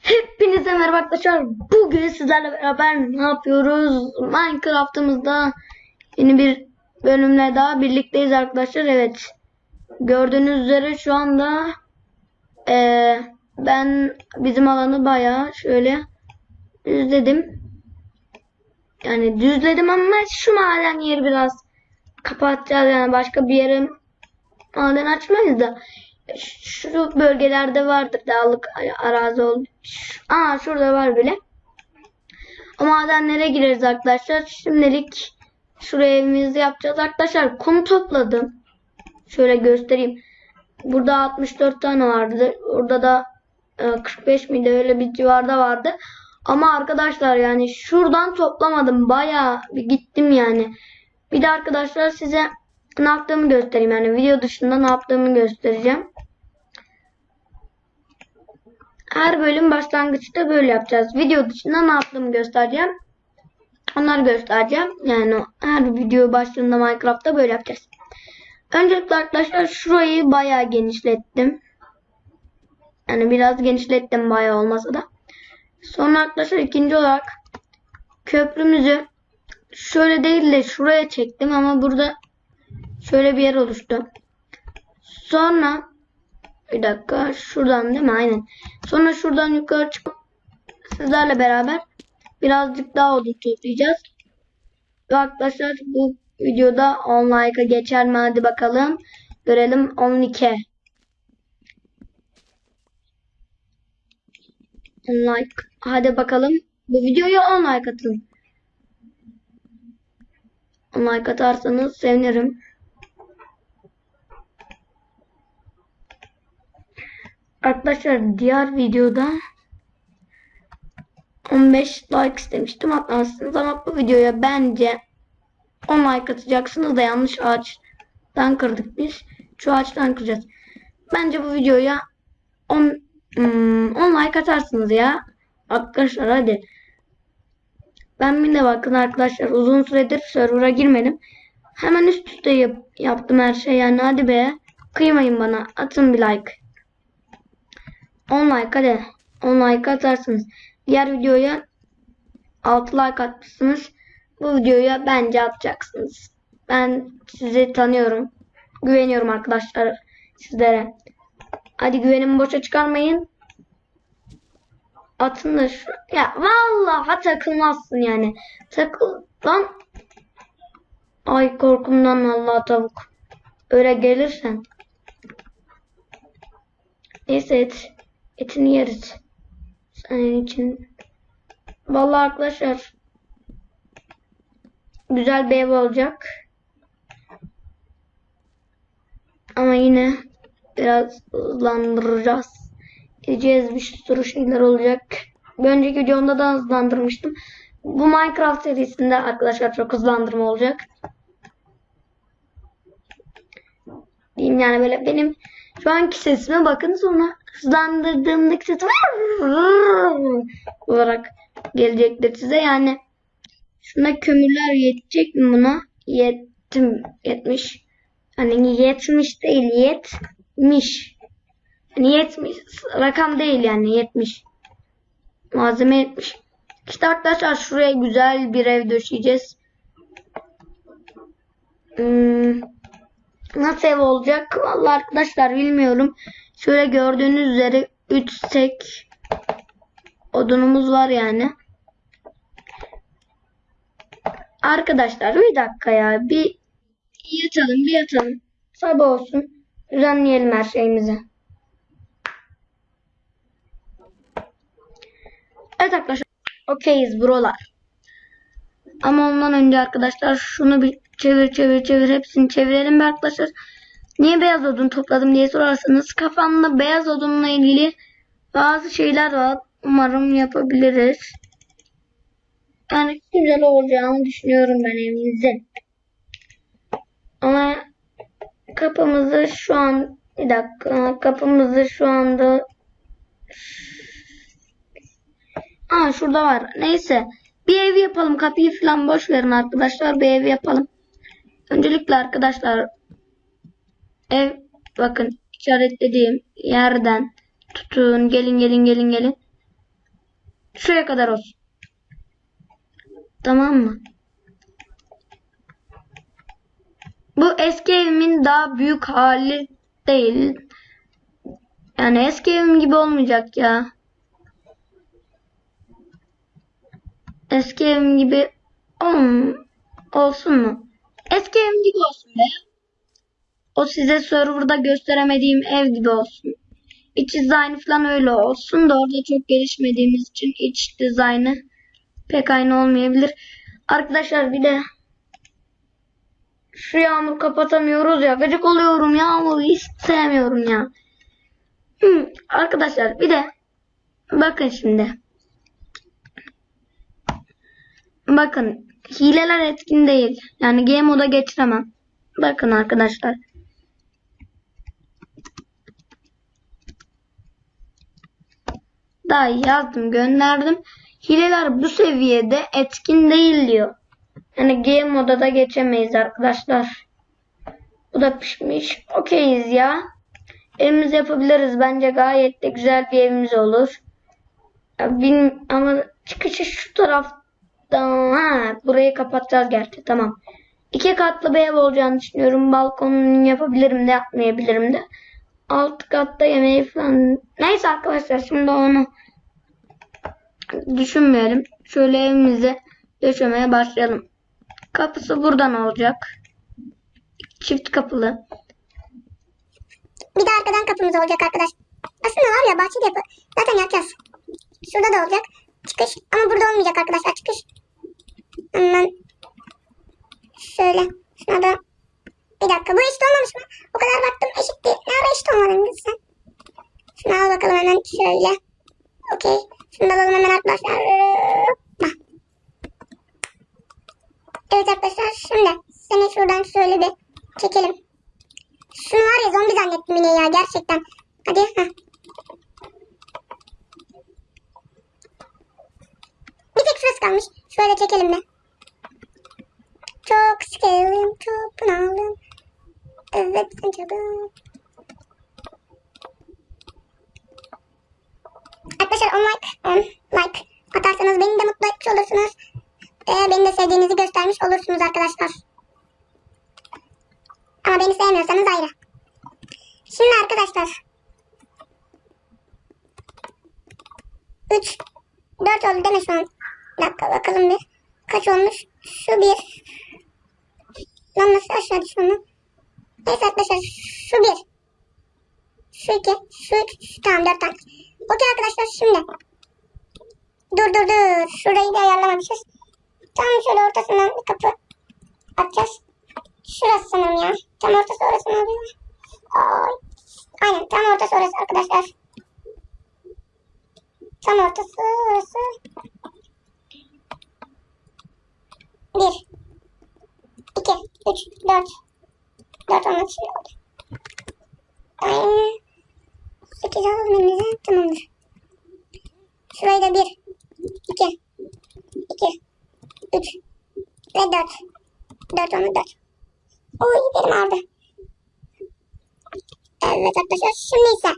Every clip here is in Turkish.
Hepinize merhaba arkadaşlar. Bugün sizlerle beraber ne yapıyoruz? Minecraft'ımızda yeni bir bölümle daha birlikteyiz arkadaşlar. Evet. Gördüğünüz üzere şu anda eee, ben bizim alanı bayağı şöyle düzledim. Yani düzledim ama şu maden yeri biraz kapatacağız. Yani başka bir yere maden açmayız da şu bölgelerde vardır dağlık arazi oldu. Aa şurada var bile. O madenlere gireriz arkadaşlar. Şimdilik şuraya evimizi yapacağız arkadaşlar. Kum topladım. Şöyle göstereyim. Burada 64 tane vardı. Orada da e, 45 miydi öyle bir civarda vardı. Ama arkadaşlar yani şuradan toplamadım. Bayağı bir gittim yani. Bir de arkadaşlar size ne yaptığımı göstereyim. Yani video dışında ne yaptığımı göstereceğim. Her bölüm başlangıçta böyle yapacağız. Video dışında ne yaptığımı göstereceğim. Onları göstereceğim. Yani her video başlığında Minecraft'ta böyle yapacağız. Öncelikle arkadaşlar şurayı bayağı genişlettim. Yani biraz genişlettim bayağı olmasa da. Sonra arkadaşlar ikinci olarak köprümüzü şöyle değil de şuraya çektim ama burada şöyle bir yer oluştu. Sonra bir dakika şuradan değil mi? Aynen. Sonra şuradan yukarı çıkıp sizlerle beraber birazcık daha odun toplayacağız. Ve arkadaşlar bu videoda 10 like'a geçer mi? Hadi bakalım. Görelim 12. 10 like. Hadi bakalım. Bu videoya 10 like atın. 10 like atarsanız sevinirim. Arkadaşlar diğer videoda 15 like istemiştim atmazsınız ama bu videoya bence 10 like atacaksınız da yanlış ağaçtan kırdık biz. Şu ağaçtan kıracağız. Bence bu videoya 10 hmm, 10 like atarsınız ya. Arkadaşlar hadi. Ben bir de bakın arkadaşlar uzun süredir server'a girmedim. Hemen üst üste yap, yaptım her şey yani hadi be. Kıymayın bana. Atın bir like. 10 like hadi. 10 like atarsınız. Diğer videoya 6 like atmışsınız. Bu videoya bence atacaksınız. Ben sizi tanıyorum. Güveniyorum arkadaşlar sizlere. Hadi güvenimi boşa çıkarmayın. Atın da şu. Ya vallahi takılmazsın yani. Takıl lan. Ay korkumdan Allah tavuk. Öyle gelirsen. Neyse et. Etini yeriz. Senin için. Vallahi arkadaşlar. Güzel bir ev olacak. Ama yine biraz hızlandıracağız. Gideceğiz bir sürü şeyler olacak. Bir önceki videomda da hızlandırmıştım. Bu Minecraft serisinde arkadaşlar çok hızlandırma olacak. Diyeyim yani böyle benim şu anki sesime bakın sonra hızlandırdığımdaki sesim olarak gelecektir size. Yani şuna kömürler yetecek mi buna? Yettim, yetmiş. Hani yetmiş değil, yetmiş. Hani yetmiş, rakam değil yani yetmiş. Malzeme yetmiş. İşte arkadaşlar şuraya güzel bir ev döşeyeceğiz. Hmm. Nasıl ev olacak? Vallahi arkadaşlar bilmiyorum. Şöyle gördüğünüz üzere 3 sek odunumuz var yani. Arkadaşlar bir dakika ya. Bir yatalım bir yatalım. Sabah olsun. Düzenleyelim her şeyimizi. Evet arkadaşlar. Okeyiz buralar. Ama ondan önce arkadaşlar şunu bir çevir çevir çevir hepsini çevirelim arkadaşlar. Niye beyaz odun topladım diye sorarsanız kafamda beyaz odunla ilgili bazı şeyler var. Umarım yapabiliriz. Yani güzel olacağını düşünüyorum ben evimizin. Ama kapımızı şu an bir dakika kapımızı şu anda Aa şurada var. Neyse. Bir ev yapalım. Kapıyı falan boş verin arkadaşlar. Bir ev yapalım. Öncelikle arkadaşlar ev bakın işaretlediğim yerden tutun. Gelin gelin gelin gelin. Şuraya kadar olsun. Tamam mı? Bu eski evimin daha büyük hali değil. Yani eski evim gibi olmayacak ya. Eski evim gibi ol, olsun mu? Eski evim gibi olsun be. O size serverda gösteremediğim ev gibi olsun. İç dizaynı falan öyle olsun da orada çok gelişmediğimiz için iç dizaynı pek aynı olmayabilir. Arkadaşlar bir de şu yağmur kapatamıyoruz ya. Gıcık oluyorum yağmuru hiç sevmiyorum ya. Hmm, arkadaşlar bir de bakın şimdi. Bakın hileler etkin değil. Yani game moda geçiremem. Bakın arkadaşlar. Daha yazdım gönderdim. Hileler bu seviyede etkin değil diyor. Yani game moda da geçemeyiz arkadaşlar. Bu da pişmiş. Okeyiz ya. Evimizi yapabiliriz. Bence gayet de güzel bir evimiz olur. Ya bin, ama çıkışı şu taraftan. Ha, burayı kapatacağız gerçi. Tamam. İki katlı bir ev olacağını düşünüyorum. Balkonunu yapabilirim de yapmayabilirim de. Alt katta yemeği falan. Neyse arkadaşlar şimdi onu düşünmeyelim. Şöyle evimizi döşemeye başlayalım. Kapısı buradan olacak. Çift kapılı. Bir de arkadan kapımız olacak arkadaş. Aslında var ya bahçede yapı. Zaten yapacağız. Şurada da olacak. Çıkış. Ama burada olmayacak arkadaşlar. Çıkış. Hemen şöyle. Şuna da bir dakika. Bu eşit olmamış mı? O kadar baktım eşit değil. Ne ara eşit olmadın kız sen? Şunu al bakalım hemen şöyle. Okey. Şunu alalım hemen arkadaşlar. Hoppa. Evet arkadaşlar şimdi seni şuradan şöyle bir çekelim. Şunu var ya zombi zannettim yine ya gerçekten. Hadi. Heh. Bir tek şurası kalmış. Şöyle çekelim bir. Çok sıkıldım, çok bunaldım. Evet, canım. Arkadaşlar 10 like, 10 like atarsanız beni de mutlu etmiş olursunuz. Ee, beni de sevdiğinizi göstermiş olursunuz arkadaşlar. Ama beni sevmiyorsanız ayrı. Şimdi arkadaşlar. 3 4 oldu değil mi şu an? Bir dakika bakalım bir. Kaç olmuş? Şu bir. Lan nasıl aşağı düşüyor Neyse arkadaşlar şu bir. Şu iki. Şu üç. Tamam dört tane. Okey arkadaşlar şimdi. Dur dur dur. Şurayı da ayarlamamışız. Tam şöyle ortasından bir kapı atacağız. Şurası sanırım ya. Tam ortası orası mı oluyor? Ay. Aynen tam ortası orası arkadaşlar. Tam ortası orası. Bir. iki, Üç. Dört. Dört olmak şey oldu. Aynen. Sekiz alalım elimize. Tamamdır. Şurayı da bir. iki, iki, Üç. Ve dört. Dört olmak dört. Oy benim ağrıdı. Evet arkadaşlar şimdi ise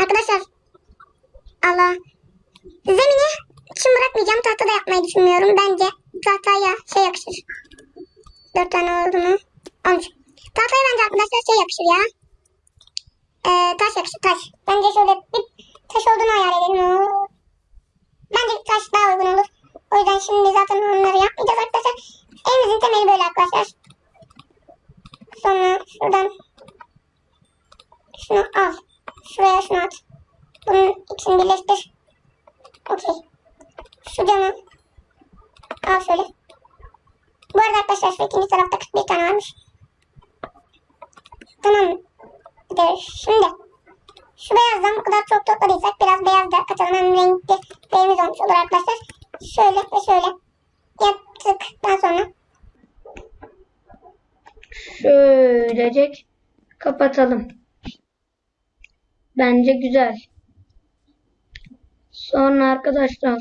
Arkadaşlar Allah Zemini için bırakmayacağım tahtada yapmayı düşünmüyorum. Bence tahtaya şey yakışır. Dört tane oldu mu? Olmuş. Tahtaya bence arkadaşlar şey yakışır ya. Ee, taş yakışır taş. Bence şöyle bir taş olduğunu hayal edelim. Bence taş daha uygun olur. O yüzden şimdi zaten onları yapmayacağız arkadaşlar. Evimizin temeli böyle arkadaşlar. Sonra şuradan şunu al. Şuraya şunu at. Bunun ikisini birleştir. Okey. Şu camı al şöyle. Bu arada arkadaşlar şu ikinci tarafta 41 tane varmış. Tamam. De, şimdi şu beyazdan bu kadar çok topladıysak biraz beyaz da katalım. Hem renkli beyimiz olmuş olur arkadaşlar. Şöyle ve şöyle yaptıktan sonra Şöylecek kapatalım. Bence güzel. Sonra arkadaşlar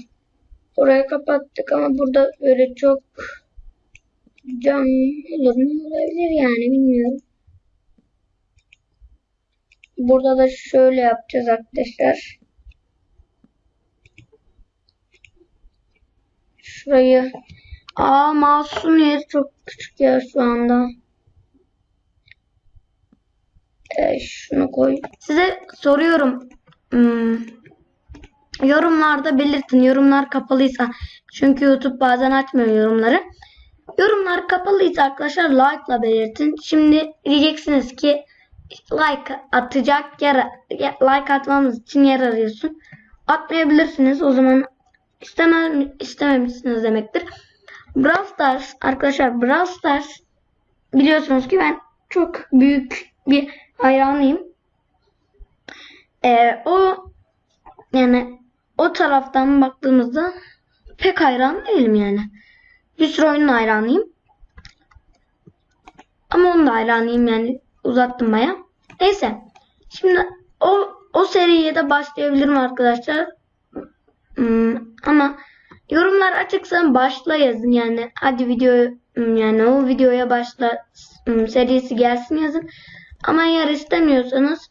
burayı kapattık ama burada böyle çok cam olur mu olabilir yani bilmiyorum. Burada da şöyle yapacağız arkadaşlar. Şurayı. Aa mouse'un yeri çok küçük ya şu anda. Ee, şunu koy. Size soruyorum. Hmm, yorumlarda belirtin. Yorumlar kapalıysa. Çünkü YouTube bazen açmıyor yorumları. Yorumlar kapalıysa arkadaşlar like'la belirtin. Şimdi diyeceksiniz ki like atacak yer like atmamız için yer arıyorsun. Atmayabilirsiniz. O zaman istemem istememişsiniz demektir. Brawl Stars arkadaşlar Brawl Stars biliyorsunuz ki ben çok büyük bir hayranıyım. Ee, o yani o taraftan baktığımızda pek hayran değilim yani. Bir sürü oyunun hayranıyım. Ama onun da hayranıyım yani uzattım baya. Neyse. Şimdi o o seriye de başlayabilirim arkadaşlar. Hmm, ama yorumlar açıksa başla yazın yani. Hadi video hmm, yani o videoya başla hmm, serisi gelsin yazın. Ama eğer istemiyorsanız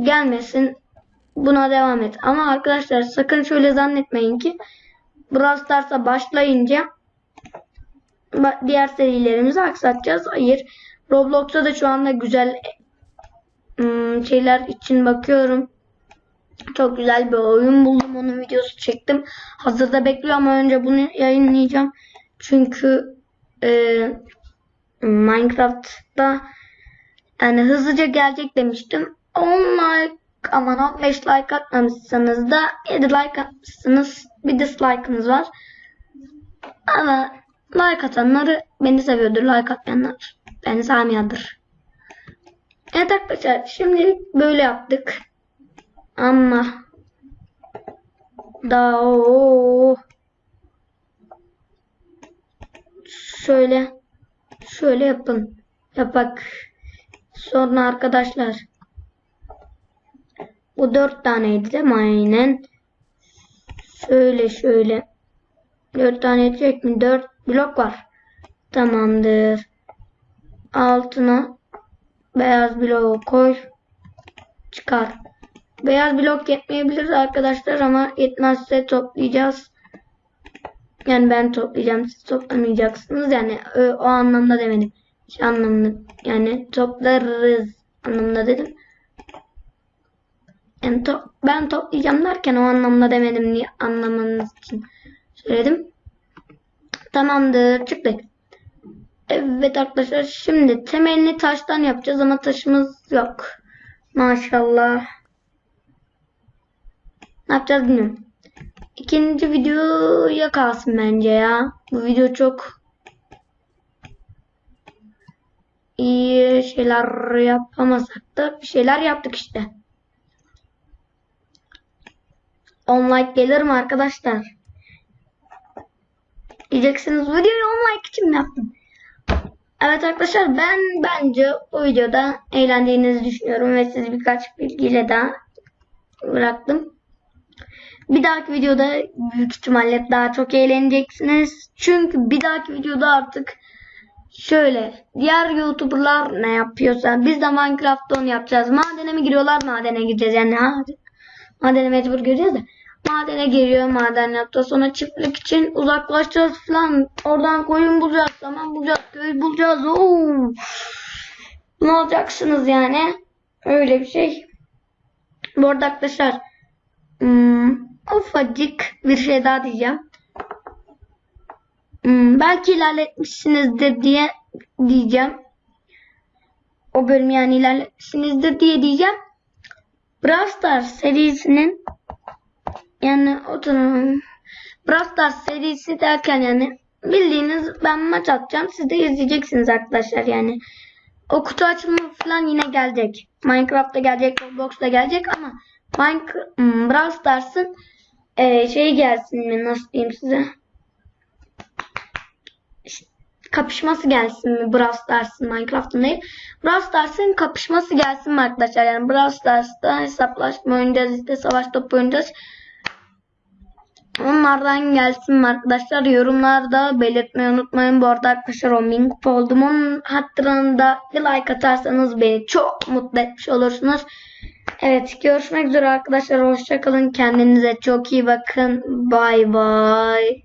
gelmesin. Buna devam et. Ama arkadaşlar sakın şöyle zannetmeyin ki Brawl Stars'a başlayınca ba- diğer serilerimizi aksatacağız. Hayır. Roblox'ta da şu anda güzel hmm, şeyler için bakıyorum. Çok güzel bir oyun buldum. Onun videosu çektim. Hazırda bekliyor ama önce bunu yayınlayacağım. Çünkü e, Minecraft'ta yani hızlıca gelecek demiştim. 10 like aman 15 like atmamışsanız da 7 like atmışsınız. Bir dislike'ınız var. Ama like atanları beni seviyordur. Like atmayanlar beni sevmiyordur. Evet arkadaşlar şimdi böyle yaptık. Ama daha o şöyle şöyle yapın. Yapak. Sonra arkadaşlar bu dört taneydi değil mi? Aynen. Şöyle şöyle. Dört tane edecek mi? Dört blok var. Tamamdır. Altına beyaz bloğu koy. Çıkar. Beyaz blok yetmeyebilir arkadaşlar ama yetmezse toplayacağız. Yani ben toplayacağım. Siz toplamayacaksınız. Yani o, o anlamda demedim. Şey anlamda yani toplarız anlamda dedim. Yani to ben toplayacağım derken o anlamda demedim diye anlamanız için söyledim. Tamamdır çıktık. Evet arkadaşlar şimdi temelini taştan yapacağız ama taşımız yok. Maşallah. Ne yapacağız bilmiyorum. İkinci videoya kalsın bence ya. Bu video çok iyi şeyler yapamasak da bir şeyler yaptık işte. 10 like gelir mi arkadaşlar? Diyeceksiniz videoyu 10 like için mi yaptım? Evet arkadaşlar ben bence bu videoda eğlendiğinizi düşünüyorum ve sizi birkaç bilgiyle daha bıraktım. Bir dahaki videoda büyük ihtimalle daha çok eğleneceksiniz. Çünkü bir dahaki videoda artık şöyle diğer youtuberlar ne yapıyorsa biz de Minecraft'ta onu yapacağız. Madene mi giriyorlar madene gireceğiz yani. Madene mecbur gireceğiz de. Madene giriyor maden yaptı. Sonra çiftlik için uzaklaşacağız falan. Oradan koyun bulacağız. Zaman bulacağız. Köy bulacağız. Oo. Ne olacaksınız yani? Öyle bir şey. Bu arada arkadaşlar hmm, ufacık bir şey daha diyeceğim. Hmm, belki ilerletmişsinizdir diye diyeceğim. O bölüm yani ilerletmişsinizdir diye diyeceğim. Brawl Stars serisinin yani o dönem Brawl Stars serisi derken yani bildiğiniz ben maç atacağım. Siz de izleyeceksiniz arkadaşlar yani. O kutu açılımı falan yine gelecek. Minecraft'ta gelecek, Roblox'ta gelecek ama Minecraft, hmm, Brawl Stars'ın e, şeyi gelsin mi nasıl diyeyim size? Kapışması gelsin mi Brawl Stars'ın Minecraft'ın değil. Brawl Stars'ın kapışması gelsin mi arkadaşlar? Yani Brawl Stars'ta hesaplaşma oynayacağız işte savaş topu oynayacağız. Onlardan gelsin arkadaşlar? Yorumlarda belirtmeyi unutmayın. Bu arada arkadaşlar 10.000 kupa oldum. Onun hatırında bir like atarsanız beni çok mutlu etmiş olursunuz. Evet görüşmek üzere arkadaşlar. Hoşçakalın. Kendinize çok iyi bakın. Bay bay.